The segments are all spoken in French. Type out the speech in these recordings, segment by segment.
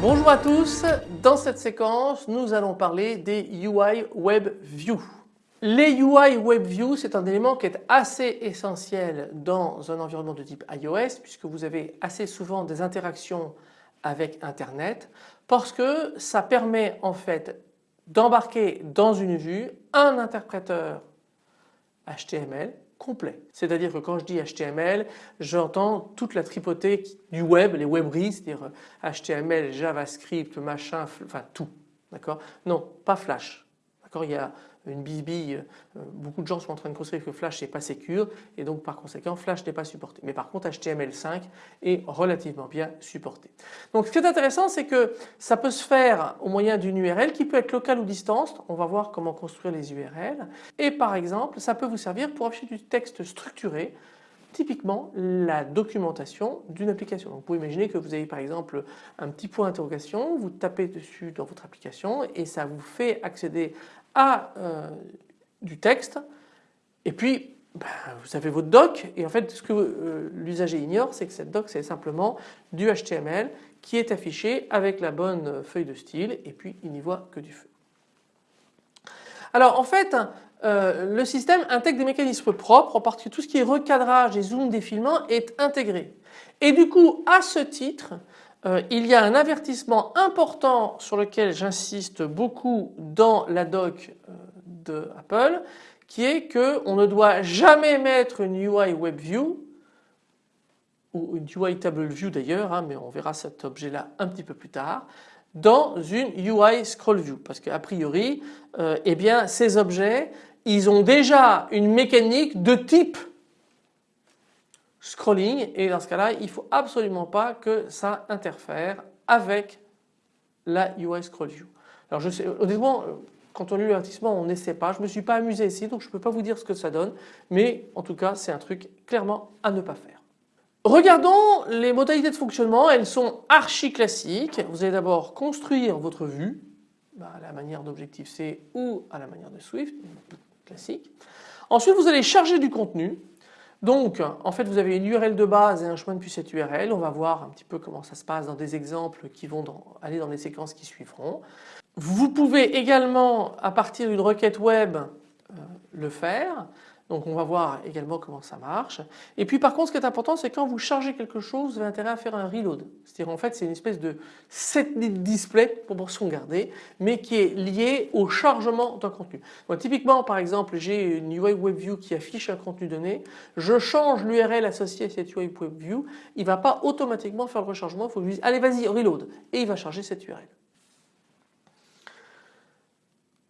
Bonjour à tous, dans cette séquence nous allons parler des UI Web View. Les UI Web View c'est un élément qui est assez essentiel dans un environnement de type iOS puisque vous avez assez souvent des interactions avec internet parce que ça permet en fait d'embarquer dans une vue un interpréteur HTML complet. C'est-à-dire que quand je dis HTML, j'entends toute la tripotée du web, les webries, c'est-à-dire HTML, JavaScript, machin, enfin tout. D'accord? Non, pas Flash. D'accord? Il y a une bisbille, euh, beaucoup de gens sont en train de construire que Flash n'est pas sécure et donc par conséquent Flash n'est pas supporté. Mais par contre HTML5 est relativement bien supporté. Donc ce qui est intéressant c'est que ça peut se faire au moyen d'une URL qui peut être locale ou distance. On va voir comment construire les URL et par exemple ça peut vous servir pour afficher du texte structuré typiquement la documentation d'une application. Donc vous pouvez imaginer que vous avez par exemple un petit point d'interrogation, vous tapez dessus dans votre application et ça vous fait accéder euh, du texte. Et puis ben, vous avez votre doc. Et en fait ce que euh, l'usager ignore c'est que cette doc c'est simplement du HTML qui est affiché avec la bonne feuille de style. Et puis il n'y voit que du feu. Alors en fait euh, le système intègre des mécanismes propres en particulier tout ce qui est recadrage et zoom défilement est intégré. Et du coup à ce titre euh, il y a un avertissement important sur lequel j'insiste beaucoup dans la doc euh, de Apple qui est qu'on ne doit jamais mettre une UI WebView ou une UI Table View d'ailleurs, hein, mais on verra cet objet là un petit peu plus tard, dans une UI Scroll View. Parce qu'a priori euh, eh ces objets ils ont déjà une mécanique de type scrolling et dans ce cas-là il ne faut absolument pas que ça interfère avec la UI Scroll View. Alors je sais honnêtement quand on lit l'avertissement on n'essaie pas, je ne me suis pas amusé ici donc je ne peux pas vous dire ce que ça donne mais en tout cas c'est un truc clairement à ne pas faire. Regardons les modalités de fonctionnement, elles sont archi classiques. Vous allez d'abord construire votre vue bah, à la manière d'Objective-C ou à la manière de Swift, classique. Ensuite vous allez charger du contenu donc en fait vous avez une URL de base et un chemin depuis cette URL. On va voir un petit peu comment ça se passe dans des exemples qui vont aller dans les séquences qui suivront. Vous pouvez également à partir d'une requête web euh, le faire. Donc on va voir également comment ça marche. Et puis par contre ce qui est important c'est quand vous chargez quelque chose vous avez intérêt à faire un reload. C'est-à-dire en fait c'est une espèce de set display pour sauvegarder mais qui est lié au chargement d'un contenu. typiquement par exemple j'ai une UI WebView qui affiche un contenu donné, je change l'URL associée à cette UI WebView, il ne va pas automatiquement faire le rechargement, il faut que je dise allez vas-y reload et il va charger cette URL.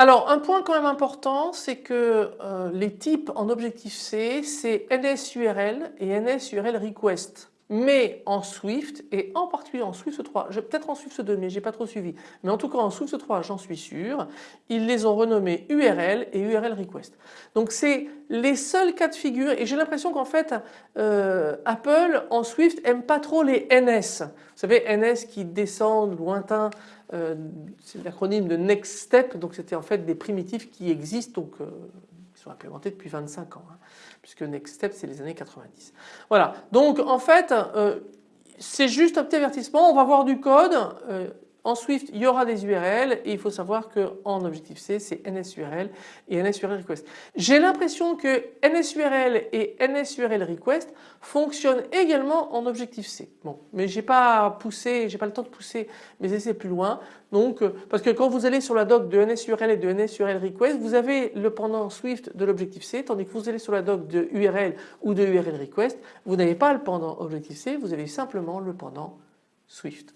Alors un point quand même important c'est que euh, les types en Objective-C c'est NSURL et NSURL request mais en Swift et en particulier en Swift 3, peut-être en Swift 2 mais j'ai pas trop suivi, mais en tout cas en Swift 3 j'en suis sûr, ils les ont renommés URL et URL request. Donc c'est les seuls cas de figure et j'ai l'impression qu'en fait euh, Apple en Swift aime pas trop les NS. Vous savez NS qui descendent lointain euh, c'est l'acronyme de Next Step, donc c'était en fait des primitifs qui existent, donc euh, sont implémentés depuis 25 ans, hein, puisque Next Step c'est les années 90. Voilà, donc en fait euh, c'est juste un petit avertissement, on va voir du code, en Swift, il y aura des URL et il faut savoir qu'en Objective-C, c'est NSURL et NSURL request. J'ai l'impression que NSURL et NSURL request fonctionnent également en Objective-C. Bon, mais j'ai pas poussé, j'ai pas le temps de pousser mes essais plus loin. Donc, euh, parce que quand vous allez sur la doc de NSURL et de NSURL request, vous avez le pendant Swift de l'Objective-C, tandis que vous allez sur la doc de URL ou de URL request, vous n'avez pas le pendant Objective-C, vous avez simplement le pendant Swift.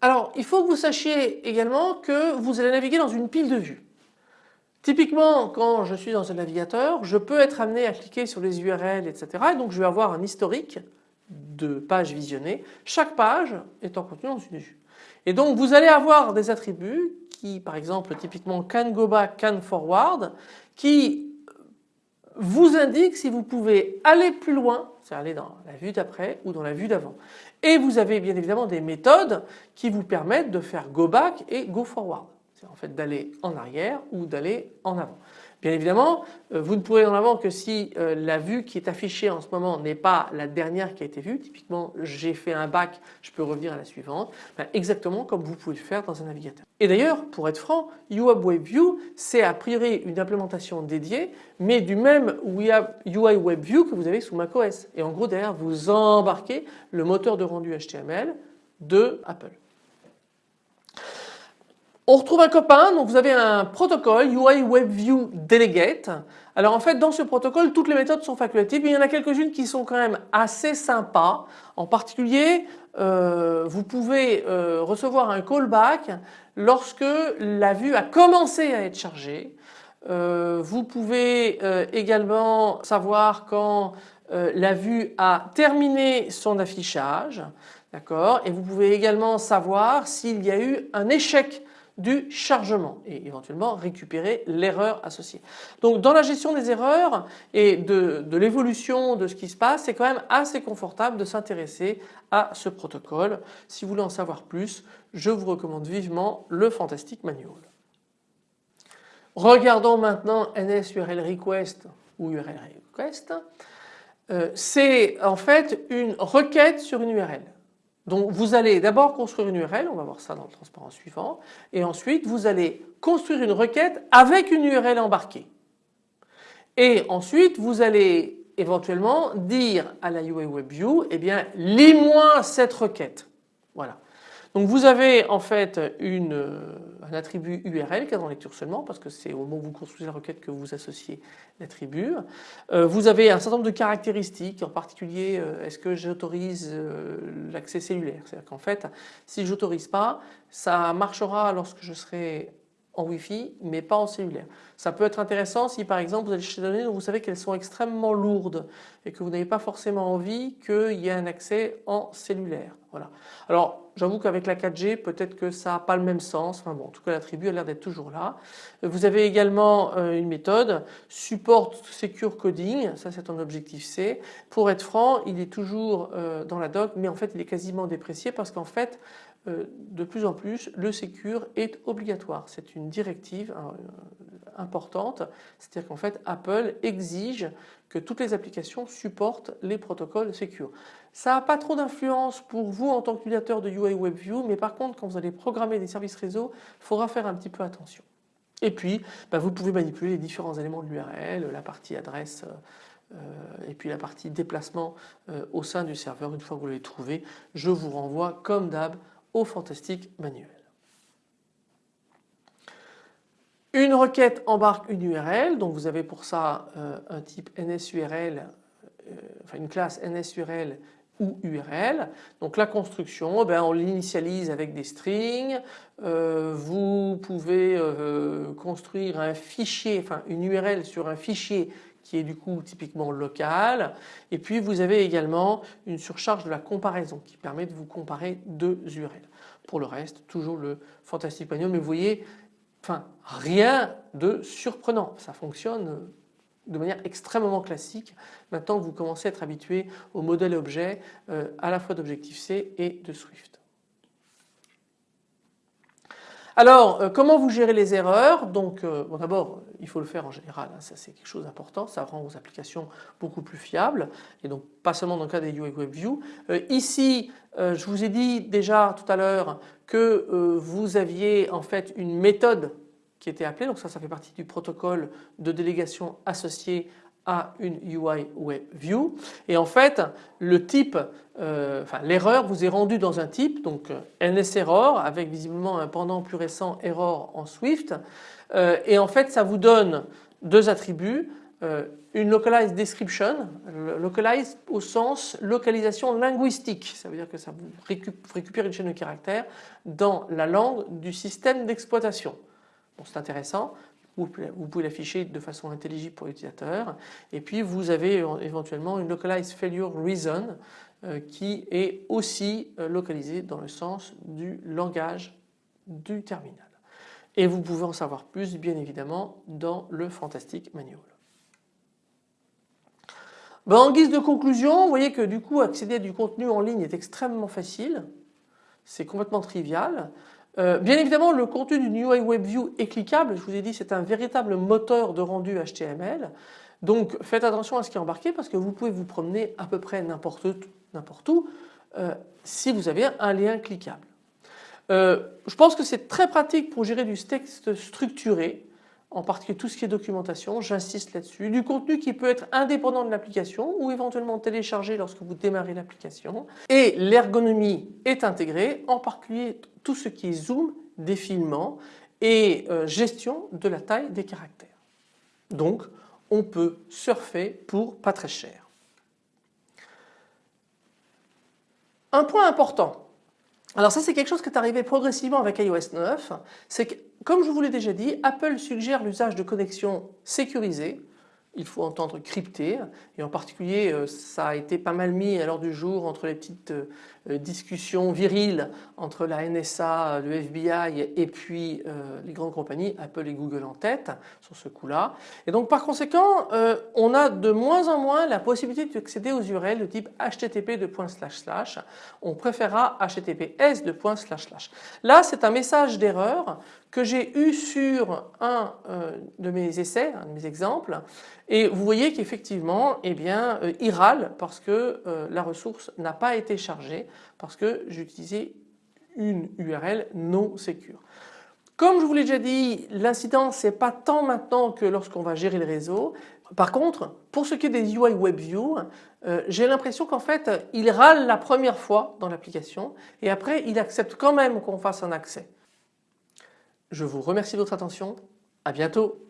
Alors il faut que vous sachiez également que vous allez naviguer dans une pile de vues. Typiquement quand je suis dans un navigateur je peux être amené à cliquer sur les URL etc. et donc je vais avoir un historique de pages visionnées. Chaque page étant contenue dans une vue. Et donc vous allez avoir des attributs qui par exemple typiquement can go back, can forward qui vous indique si vous pouvez aller plus loin, c'est aller dans la vue d'après ou dans la vue d'avant. Et vous avez bien évidemment des méthodes qui vous permettent de faire go back et go forward. C'est en fait d'aller en arrière ou d'aller en avant. Bien évidemment, euh, vous ne pourrez en avant que si euh, la vue qui est affichée en ce moment n'est pas la dernière qui a été vue. Typiquement, j'ai fait un bac, je peux revenir à la suivante. Ben, exactement comme vous pouvez le faire dans un navigateur. Et d'ailleurs, pour être franc, UAB WebView, c'est a priori une implémentation dédiée, mais du même UI WebView que vous avez sous macOS. Et en gros, derrière, vous embarquez le moteur de rendu HTML de Apple. On retrouve un copain, donc vous avez un protocole UI WebView Delegate. Alors en fait dans ce protocole toutes les méthodes sont facultatives mais il y en a quelques-unes qui sont quand même assez sympas. En particulier euh, vous pouvez euh, recevoir un callback lorsque la vue a commencé à être chargée. Euh, vous pouvez également savoir quand la vue a terminé son affichage. D'accord? Et vous pouvez également savoir s'il y a eu un échec du chargement et éventuellement récupérer l'erreur associée. Donc dans la gestion des erreurs et de, l'évolution de ce qui se passe, c'est quand même assez confortable de s'intéresser à ce protocole. Si vous voulez en savoir plus, je vous recommande vivement le Fantastic Manual. Regardons maintenant NSURL Request ou URL Request. Euh, c'est en fait une requête sur une URL. Donc vous allez d'abord construire une URL, on va voir ça dans le transparent suivant, et ensuite vous allez construire une requête avec une URL embarquée. Et ensuite vous allez éventuellement dire à la UI WebView, eh bien lis-moi cette requête. Voilà. Donc vous avez en fait euh, un attribut URL est en lecture seulement parce que c'est au moment où vous construisez la requête que vous associez l'attribut. Euh, vous avez un certain nombre de caractéristiques, en particulier euh, est-ce que j'autorise l'accès cellulaire? C'est-à-dire qu'en fait si j'autorise pas ça marchera lorsque je serai en Wi-Fi mais pas en cellulaire. Ça peut être intéressant si par exemple vous chercher des données dont vous savez qu'elles sont extrêmement lourdes et que vous n'avez pas forcément envie qu'il y ait un accès en cellulaire. Voilà. Alors j'avoue qu'avec la 4G peut-être que ça n'a pas le même sens. Enfin bon, en tout cas l'attribut a l'air d'être toujours là. Vous avez également euh, une méthode support secure coding, ça c'est un objectif C. Pour être franc, il est toujours euh, dans la doc mais en fait il est quasiment déprécié parce qu'en fait de plus en plus le secure est obligatoire. C'est une directive importante, c'est-à-dire qu'en fait Apple exige que toutes les applications supportent les protocoles secure. Ça n'a pas trop d'influence pour vous en tant qu'utilisateur de UI WebView mais par contre quand vous allez programmer des services réseau il faudra faire un petit peu attention. Et puis bah, vous pouvez manipuler les différents éléments de l'URL, la partie adresse euh, et puis la partie déplacement euh, au sein du serveur une fois que vous l'avez trouvé. Je vous renvoie comme d'hab au fantastique manuel. Une requête embarque une URL, donc vous avez pour ça euh, un type NSURL, euh, enfin une classe NSURL ou URL. Donc la construction, eh ben, on l'initialise avec des strings. Euh, vous pouvez construire un fichier, enfin une URL sur un fichier qui est du coup typiquement local. Et puis vous avez également une surcharge de la comparaison qui permet de vous comparer deux URL. Pour le reste, toujours le Fantastic Manual, mais vous voyez, rien de surprenant. Ça fonctionne de manière extrêmement classique. Maintenant vous commencez à être habitué au modèle objet euh, à la fois d'Objective-C et de Swift. Alors, euh, comment vous gérez les erreurs? Donc, euh, d'abord, il faut le faire en général, hein, ça c'est quelque chose d'important, ça rend vos applications beaucoup plus fiables, et donc pas seulement dans le cas des UI WebView. Euh, ici, je vous ai dit déjà tout à l'heure que vous aviez en fait une méthode qui était appelée, donc ça, ça fait partie du protocole de délégation associé à une UI Web et en fait le type, euh, enfin l'erreur vous est rendue dans un type donc euh, NSError avec visiblement un pendant plus récent error en Swift. Euh, et en fait ça vous donne deux attributs. Une localized description, localized au sens localisation linguistique, ça veut dire que ça vous récupère une chaîne de caractères dans la langue du système d'exploitation. Bon, c'est intéressant vous pouvez l'afficher de façon intelligible pour l'utilisateur et puis vous avez éventuellement une localized failure reason euh, qui est aussi euh, localisée dans le sens du langage du terminal. Et vous pouvez en savoir plus bien évidemment dans le Fantastic Manual. Ben, en guise de conclusion, vous voyez que du coup accéder à du contenu en ligne est extrêmement facile. C'est complètement trivial. Euh, bien évidemment le contenu d'une UI WebView est cliquable. Je vous ai dit c'est un véritable moteur de rendu HTML. Donc faites attention à ce qui est embarqué parce que vous pouvez vous promener à peu près n'importe où euh, si vous avez un lien cliquable. Euh, je pense que c'est très pratique pour gérer du texte structuré en particulier tout ce qui est documentation, j'insiste là-dessus, du contenu qui peut être indépendant de l'application ou éventuellement téléchargé lorsque vous démarrez l'application et l'ergonomie est intégrée, en particulier tout ce qui est zoom, défilement et euh, gestion de la taille des caractères. Donc on peut surfer pour pas très cher. Un point important, alors ça c'est quelque chose qui est arrivé progressivement avec iOS 9, c'est que comme je vous l'ai déjà dit, Apple suggère l'usage de connexions sécurisées. Il faut entendre crypté et en particulier euh, ça a été pas mal mis à l'heure du jour entre les petites euh, discussions viriles entre la NSA, le FBI et puis euh, les grandes compagnies Apple et Google en tête sur ce coup-là. Et donc par conséquent on a de moins en moins la possibilité d'accéder aux URL de type http on préférera https là c'est un message d'erreur que j'ai eu sur un de mes essais, un de mes exemples. Et vous voyez qu'effectivement eh bien, euh, il râle parce que euh, la ressource n'a pas été chargée parce que j'utilisais une URL non sécure. Comme je vous l'ai déjà dit, l'incident c'est pas tant maintenant que lorsqu'on va gérer le réseau. Par contre, pour ce qui est des UI WebView, euh, j'ai l'impression qu'en fait il râle la première fois dans l'application et après il accepte quand même qu'on fasse un accès. Je vous remercie de votre attention, à bientôt.